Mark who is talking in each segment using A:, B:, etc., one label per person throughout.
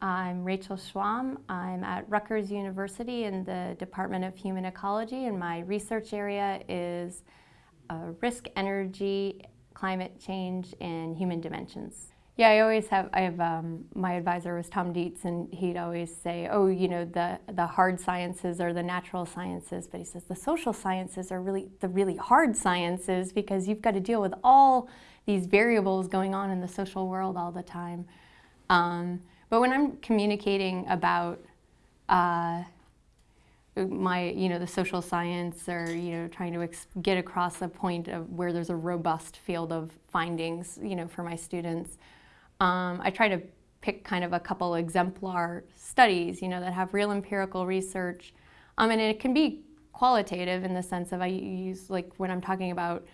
A: I'm Rachael Shwom. I'm at Rutgers University in the Department of Human Ecology and my research area is uh, risk, energy, climate change, and human dimensions. Yeah, I always have, I have, um, my advisor was Tom Dietz and he'd always say, oh, you know, the, the hard sciences are the natural sciences, but he says the social sciences are really the really hard sciences because you've got to deal with all these variables going on in the social world all the time. Um, but when I'm communicating about uh, my, you know, the social science or, you know, trying to get across a point of where there's a robust field of findings, you know, for my students, um, I try to pick kind of a couple exemplar studies, you know, that have real empirical research. Um, and it can be qualitative in the sense of I use, like when I'm talking about,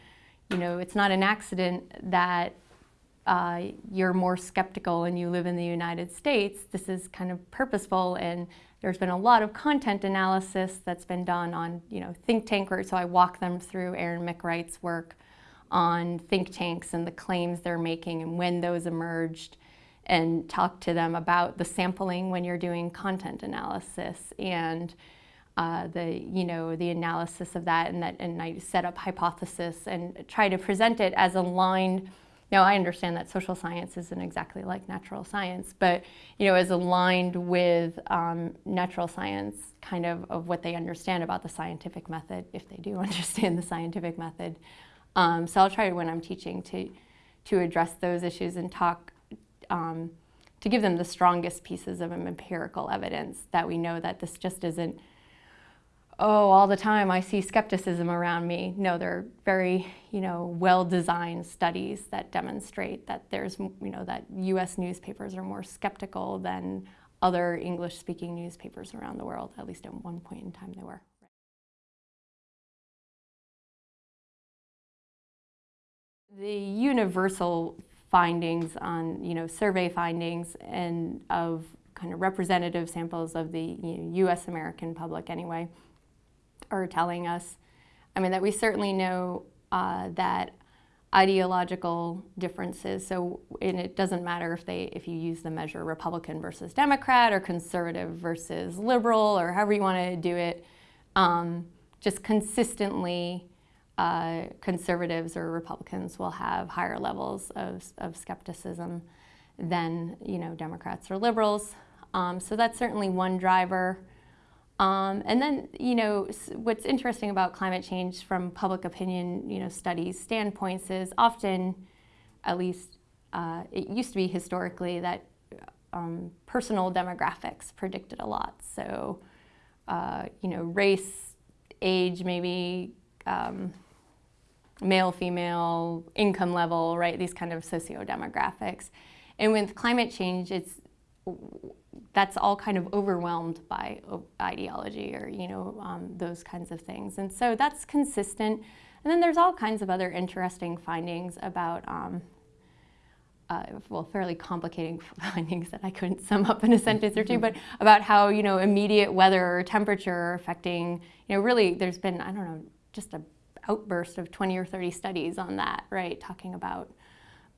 A: you know, it's not an accident that uh, you're more skeptical and you live in the United States, this is kind of purposeful and there's been a lot of content analysis that's been done on, you know, think tank work. So I walk them through Aaron McCright's work on think tanks and the claims they're making and when those emerged and talk to them about the sampling when you're doing content analysis and uh, the, you know, the analysis of that and, that and I set up hypothesis and try to present it as aligned now, I understand that social science isn't exactly like natural science, but you know, is aligned with um, natural science, kind of of what they understand about the scientific method, if they do understand the scientific method. Um, so I'll try when I'm teaching to to address those issues and talk um, to give them the strongest pieces of empirical evidence that we know that this just isn't oh, all the time I see skepticism around me. No, they're very, you know, well-designed studies that demonstrate that there's, you know, that U.S. newspapers are more skeptical than other English-speaking newspapers around the world, at least at one point in time they were. The universal findings on, you know, survey findings and of kind of representative samples of the you know, U.S. American public anyway, are telling us. I mean, that we certainly know uh, that ideological differences, so and it doesn't matter if they if you use the measure Republican versus Democrat or conservative versus liberal or however you want to do it, um, just consistently uh, conservatives or Republicans will have higher levels of, of skepticism than you know Democrats or liberals. Um, so that's certainly one driver. Um, and then, you know, what's interesting about climate change from public opinion, you know, studies standpoints is often, at least uh, it used to be historically that um, personal demographics predicted a lot. So, uh, you know, race, age, maybe um, male, female, income level, right? These kind of socio-demographics. And with climate change, it's that's all kind of overwhelmed by ideology or, you know, um, those kinds of things. And so that's consistent. And then there's all kinds of other interesting findings about, um, uh, well, fairly complicating findings that I couldn't sum up in a sentence or two, but about how, you know, immediate weather or temperature are affecting, you know, really there's been, I don't know, just a outburst of 20 or 30 studies on that, right, talking about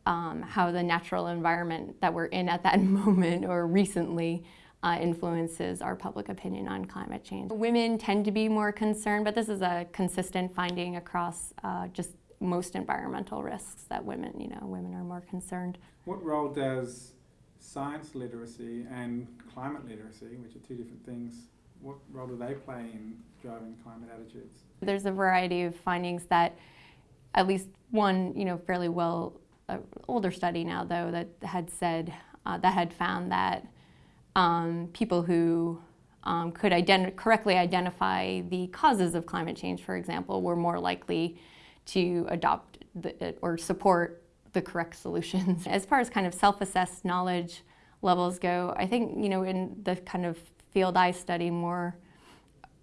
A: um, how the natural environment that we're in at that moment or recently uh, influences our public opinion on climate change. Women tend to be more concerned, but this is a consistent finding across uh, just most environmental risks that women, you know, women are more concerned.
B: What role does science literacy and climate literacy, which are two different things, what role do they play in driving climate attitudes?
A: There's a variety of findings that at least one, you know, fairly well an older study now, though, that had said, uh, that had found that um, people who um, could identi correctly identify the causes of climate change, for example, were more likely to adopt the, or support the correct solutions. As far as kind of self-assessed knowledge levels go, I think, you know, in the kind of field I study more,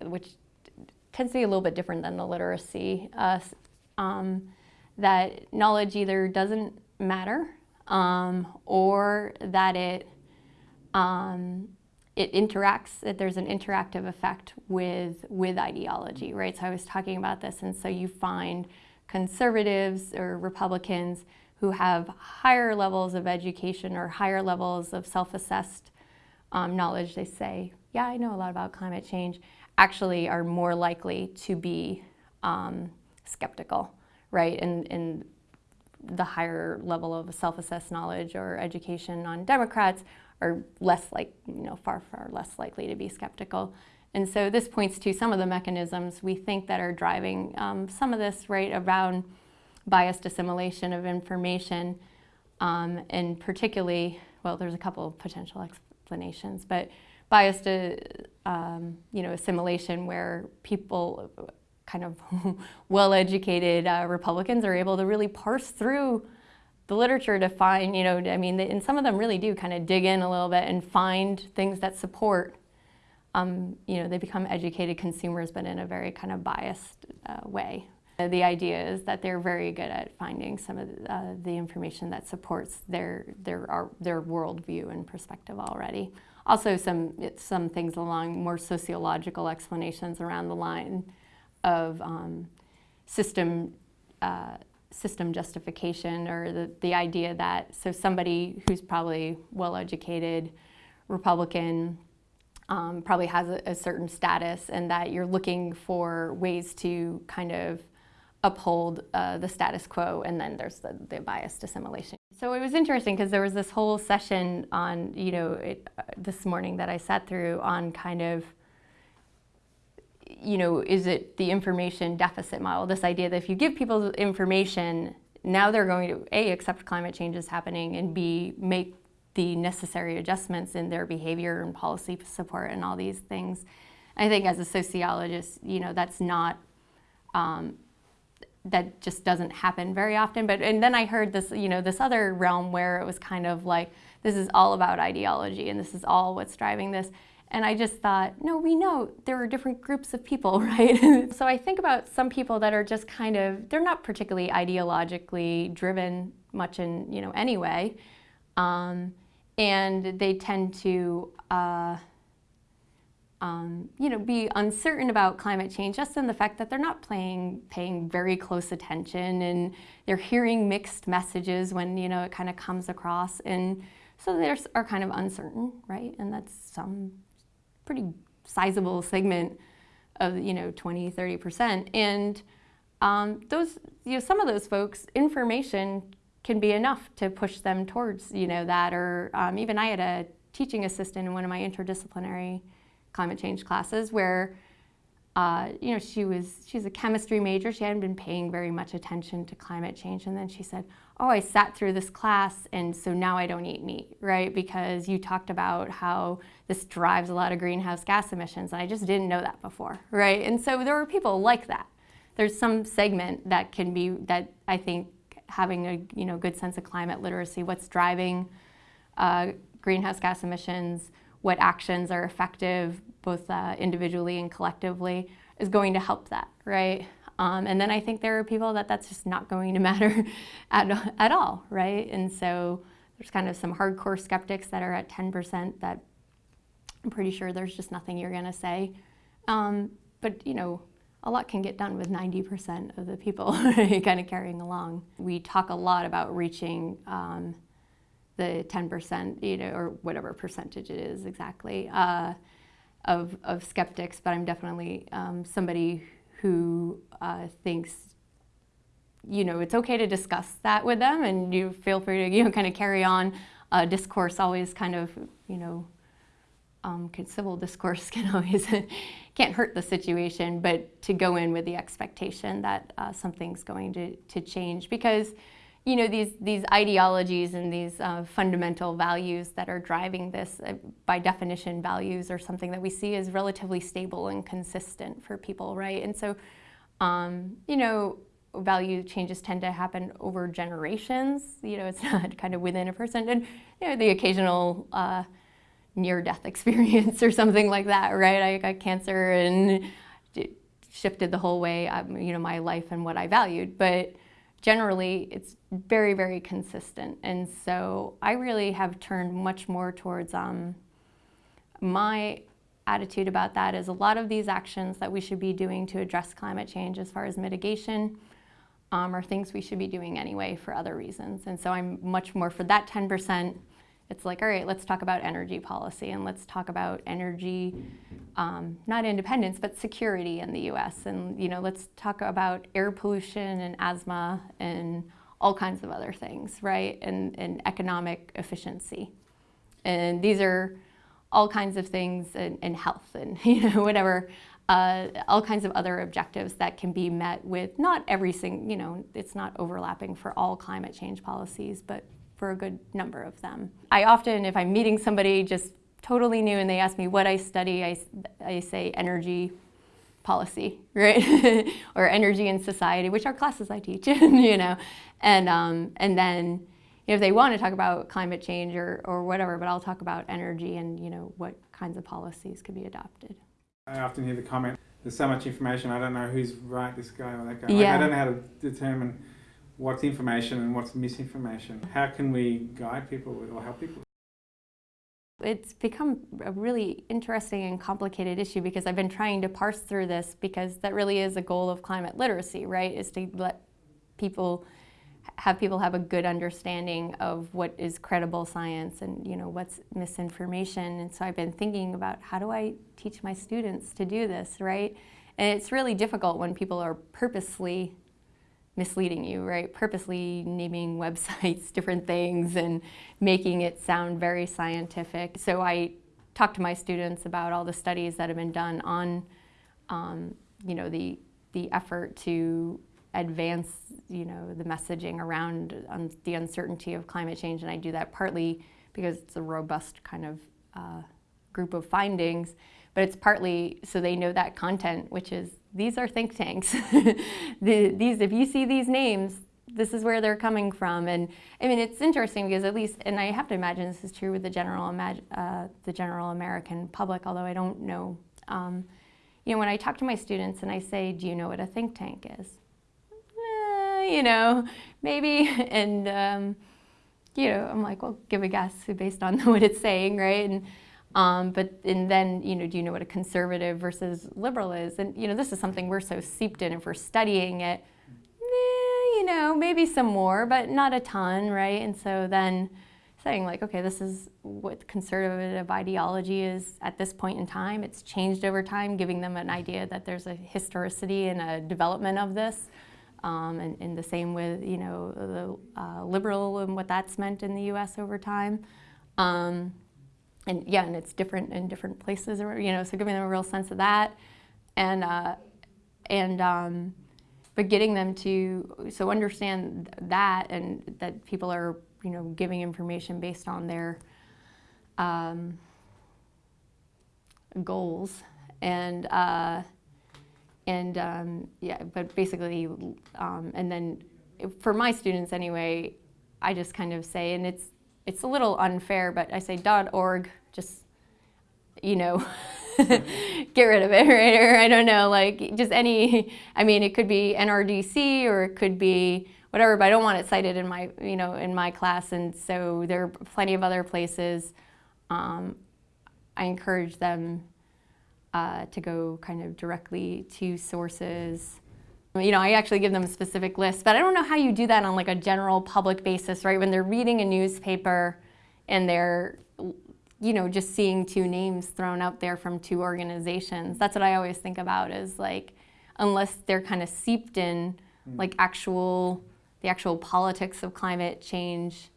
A: which tends to be a little bit different than the literacy, uh, um, that knowledge either doesn't matter um, or that it um, it interacts, that there's an interactive effect with, with ideology, right? So I was talking about this, and so you find conservatives or Republicans who have higher levels of education or higher levels of self-assessed um, knowledge, they say, yeah, I know a lot about climate change, actually are more likely to be um, skeptical, right? And, the higher level of self-assessed knowledge or education on Democrats are less like, you know, far, far less likely to be skeptical. And so this points to some of the mechanisms we think that are driving um, some of this, right, around biased assimilation of information, um, and particularly, well, there's a couple of potential explanations, but biased, uh, um, you know, assimilation where people, kind of well-educated uh, Republicans, are able to really parse through the literature to find, you know, I mean, and some of them really do kind of dig in a little bit and find things that support um, you know, they become educated consumers, but in a very kind of biased uh, way. The idea is that they're very good at finding some of the, uh, the information that supports their, their, our, their worldview and perspective already. Also some, some things along more sociological explanations around the line of um, system, uh, system justification or the, the idea that, so somebody who's probably well-educated, Republican, um, probably has a, a, certain status and that you're looking for ways to kind of uphold uh, the status quo and then there's the, the biased assimilation. So it was interesting because there was this whole session on, you know, it, uh, this morning that I sat through on kind of, you know, is it the information deficit model? This idea that if you give people information, now they're going to A, accept climate change is happening and B, make the necessary adjustments in their behavior and policy support and all these things. I think as a sociologist, you know, that's not, um, that just doesn't happen very often. But, and then I heard this, you know, this other realm where it was kind of like, this is all about ideology and this is all what's driving this. And I just thought, no, we know there are different groups of people, right? so I think about some people that are just kind of, they're not particularly ideologically driven much in, you know, any way. Um, and they tend to uh, um, you know, be uncertain about climate change just in the fact that they're not playing, paying very close attention and they're hearing mixed messages when, you know, it kind of comes across. And so they are kind of uncertain, right? And that's some pretty sizable segment of, you know, 20, 30%. And um, those, you know, some of those folks, information can be enough to push them towards, you know, that. Or um, even I had a teaching assistant in one of my interdisciplinary climate change classes where, uh, you know, she was, she's a chemistry major. She hadn't been paying very much attention to climate change. And then she said, oh, I sat through this class and so now I don't eat meat, right? Because you talked about how this drives a lot of greenhouse gas emissions. And I just didn't know that before, right? And so there were people like that. There's some segment that can be, that I think having a you know, good sense of climate literacy, what's driving uh, greenhouse gas emissions, what actions are effective both uh, individually and collectively is going to help that, right? Um, and then I think there are people that that's just not going to matter at, at all, right? And so there's kind of some hardcore skeptics that are at 10% that I'm pretty sure there's just nothing you're gonna say. Um, but you know, a lot can get done with 90% of the people kind of carrying along. We talk a lot about reaching um, the 10%, you know, or whatever percentage it is exactly, uh, of, of skeptics, but I'm definitely um, somebody who uh, thinks, you know, it's okay to discuss that with them and you feel free to, you know, kind of carry on. Uh, discourse always kind of, you know, um, civil discourse can always can't hurt the situation, but to go in with the expectation that uh, something's going to, to change because you know these these ideologies and these uh, fundamental values that are driving this uh, by definition values are something that we see as relatively stable and consistent for people right and so um, you know value changes tend to happen over generations you know it's not kind of within a person and you know the occasional uh, near-death experience or something like that, right? I got cancer and shifted the whole way, um, you know, my life and what I valued. But generally, it's very, very consistent. And so I really have turned much more towards um, my attitude about that is a lot of these actions that we should be doing to address climate change as far as mitigation um, are things we should be doing anyway for other reasons. And so I'm much more for that 10% it's like, all right, let's talk about energy policy and let's talk about energy, um, not independence, but security in the U.S. And you know, let's talk about air pollution and asthma and all kinds of other things, right? And, and economic efficiency. And these are all kinds of things in, in health and you know whatever uh, all kinds of other objectives that can be met with not every single, you know, it's not overlapping for all climate change policies, but for a good number of them. I often, if I'm meeting somebody just totally new and they ask me what I study, I, I say energy policy, right? or energy and society, which are classes I teach, you know. And, um, and then you know, if they want to talk about climate change or, or whatever, but I'll talk about energy and, you know, what kinds of policies could be adopted.
B: I often hear the comment, there's so much information, I don't know who's right, this guy or that guy.
A: Yeah.
B: Like, I don't know how to determine what's information and what's misinformation. How can we guide people or help people?
A: It's become a really interesting and complicated issue because I've been trying to parse through this because that really is a goal of climate literacy, right? Is to let people have people have a good understanding of what is credible science and you know what's misinformation and so I've been thinking about how do I teach my students to do this right and it's really difficult when people are purposely misleading you right? Purposely naming websites different things and making it sound very scientific. So I talk to my students about all the studies that have been done on um, you know the the effort to advance, you know, the messaging around um, the uncertainty of climate change, and I do that partly because it's a robust kind of uh, group of findings, but it's partly so they know that content, which is these are think tanks. the, these, if you see these names, this is where they're coming from, and I mean it's interesting because at least, and I have to imagine this is true with the general, uh, the general American public, although I don't know. Um, you know, when I talk to my students and I say, do you know what a think tank is? you know, maybe. And, um, you know, I'm like, well, give a guess based on what it's saying, right? And, um, but and then, you know, do you know what a conservative versus liberal is? And, you know, this is something we're so seeped in if we're studying it, eh, you know, maybe some more, but not a ton, right? And so then saying like, okay, this is what conservative ideology is at this point in time. It's changed over time, giving them an idea that there's a historicity and a development of this. Um, and, and, the same with, you know, the uh, liberal and what that's meant in the U.S. over time. Um, and yeah, and it's different in different places, you know, so giving them a real sense of that. And, uh, and um, but getting them to, so understand that and that people are, you know, giving information based on their um, goals. And, uh, and um, yeah, but basically, um, and then for my students anyway, I just kind of say, and it's it's a little unfair, but I say .org, just you know, get rid of it, right? Or I don't know, like just any. I mean, it could be NRDC or it could be whatever, but I don't want it cited in my you know in my class, and so there are plenty of other places. Um, I encourage them uh, to go kind of directly to sources. You know, I actually give them a specific list, but I don't know how you do that on like a general public basis, right? When they're reading a newspaper and they're, you know, just seeing two names thrown out there from two organizations. That's what I always think about is like, unless they're kind of seeped in mm. like actual, the actual politics of climate change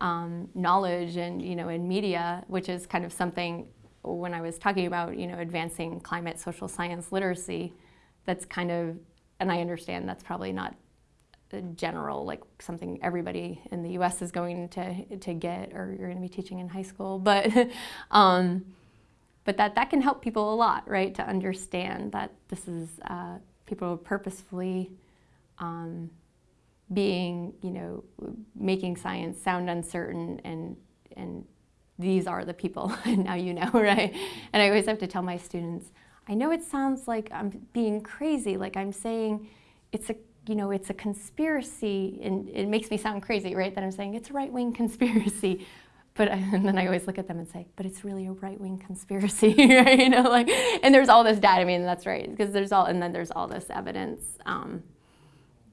A: um, knowledge and, you know, in media, which is kind of something when I was talking about, you know, advancing climate social science literacy, that's kind of, and I understand that's probably not general, like something everybody in the U.S. is going to to get, or you're going to be teaching in high school, but um, but that that can help people a lot, right? To understand that this is uh, people purposefully um, being, you know, making science sound uncertain and and these are the people, and now you know, right? And I always have to tell my students, I know it sounds like I'm being crazy, like I'm saying it's a, you know, it's a conspiracy, and it makes me sound crazy, right? That I'm saying it's a right-wing conspiracy. But and then I always look at them and say, but it's really a right-wing conspiracy, right? You know, like, and there's all this data. I mean, that's right, because there's all, and then there's all this evidence um,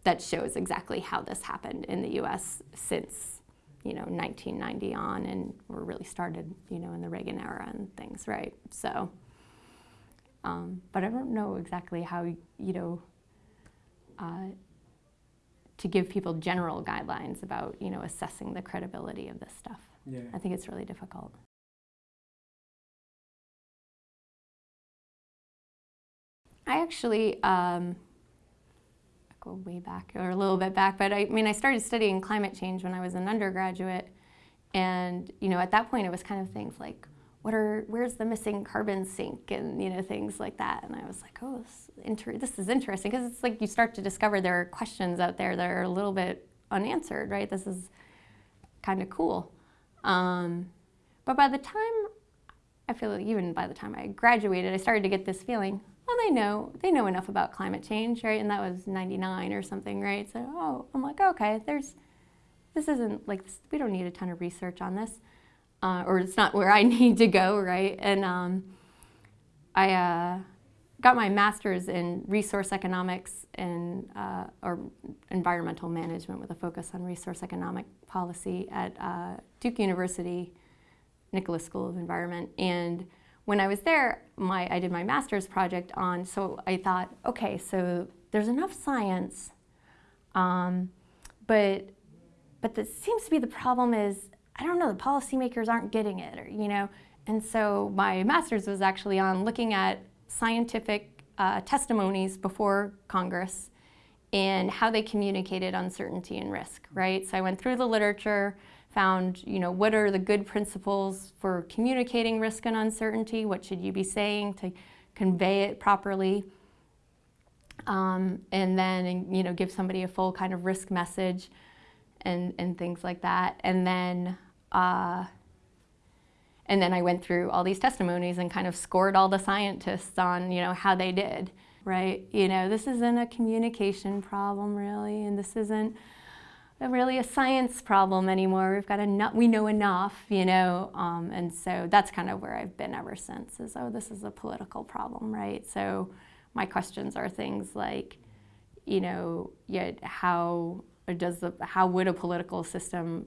A: that shows exactly how this happened in the U.S. since you know 1990 on, and were really started you know in the Reagan era and things, right? So, um, but I don't know exactly how you know. Uh, to give people general guidelines about you know assessing the credibility of this stuff.
B: Yeah.
A: I think it's really difficult. I actually um, go way back or a little bit back, but I, I mean I started studying climate change when I was an undergraduate, and you know at that point it was kind of things like what are where's the missing carbon sink and you know things like that. And i was like oh this, inter- this is interesting. Because it's like you start to discover there are questions out there that are a little bit unanswered right? This is kind of cool. Um, but by the time i feel like even by the time i graduated i started to get this feeling well they know they know enough about climate change right? And that was 99 or something right? So oh i'm like okay there's this isn't like we don't need a ton of research on this uh, or it's not where I need to go, right? And um, I uh, got my master's in resource economics and uh, or environmental management with a focus on resource economic policy at uh, Duke University, Nicholas School of Environment. And when I was there, my I did my master's project on. So I thought, okay, so there's enough science, um, but but that seems to be the problem is I don't know, the policymakers aren't getting it, or, you know. And so my master's was actually on looking at scientific uh, testimonies before Congress and how they communicated uncertainty and risk, right? So I went through the literature, found, you know, what are the good principles for communicating risk and uncertainty? What should you be saying to convey it properly? Um, and then, you know, give somebody a full kind of risk message and, and things like that. And then, uh, and then I went through all these testimonies and kind of scored all the scientists on, you know, how they did, right? You know, this isn't a communication problem really, and this isn't a really a science problem anymore. We've got enough, we know enough, you know, um, and so that's kind of where I've been ever since is, oh, this is a political problem, right? So my questions are things like, you know, yet how does the, how would a political system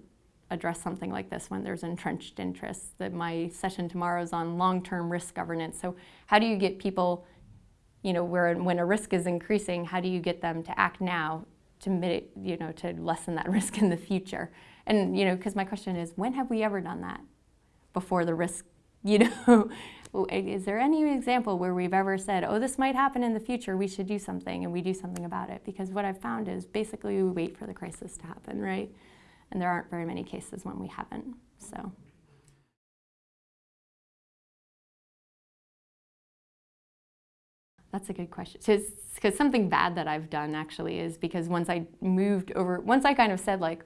A: address something like this when there's entrenched interests? That my session tomorrow is on long-term risk governance. So how do you get people, you know, where when a risk is increasing, how do you get them to act now to mitigate, you know, to lessen that risk in the future? And you know, because my question is, when have we ever done that before the risk? You know, is there any example where we've ever said, oh, this might happen in the future, we should do something, and we do something about it? Because what I've found is basically we wait for the crisis to happen, right? And there aren't very many cases when we haven't, so. That's a good question. Because something bad that I've done actually is because once I moved over, once I kind of said like,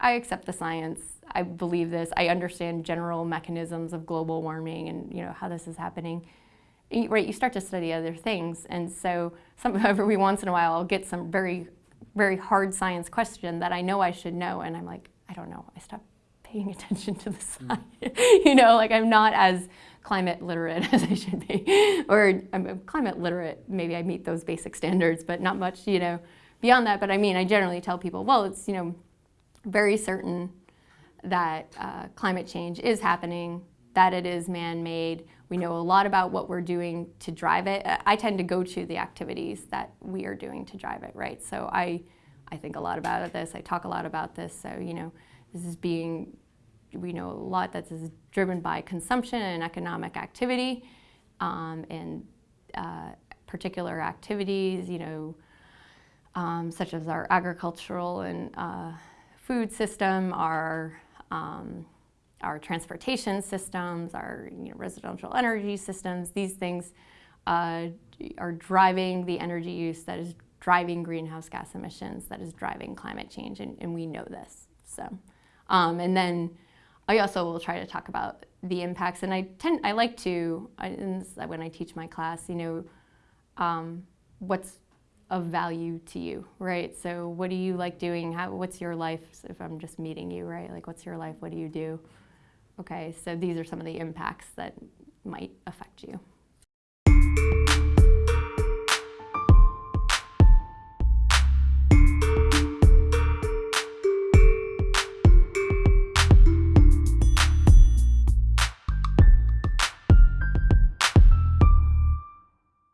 A: I accept the science, I believe this, I understand general mechanisms of global warming and you know how this is happening. Right, you start to study other things, and so some, every once in a while I'll get some very, very hard science question that I know I should know, and I'm like, I don't know. I stopped paying attention to the science. you know, like I'm not as climate literate as I should be. or I'm climate literate, maybe I meet those basic standards, but not much, you know, beyond that. But I mean, I generally tell people, well, it's, you know, very certain that uh, climate change is happening, that it is man-made. We know a lot about what we're doing to drive it. I tend to go to the activities that we are doing to drive it, right? So I, I think a lot about this. I talk a lot about this. So, you know, this is being, we know a lot that this is driven by consumption and economic activity um, and uh, particular activities, you know, um, such as our agricultural and uh, food system, our um, our transportation systems, our you know, residential energy systems, these things uh, are driving the energy use that is driving greenhouse gas emissions, that is driving climate change, and, and we know this. So, um, and then I also will try to talk about the impacts, and I tend, I like to, I, when I teach my class, you know, um, what's of value to you, right? So what do you like doing? How, what's your life if I'm just meeting you, right? Like what's your life? What do you do? Okay, so these are some of the impacts that might affect you.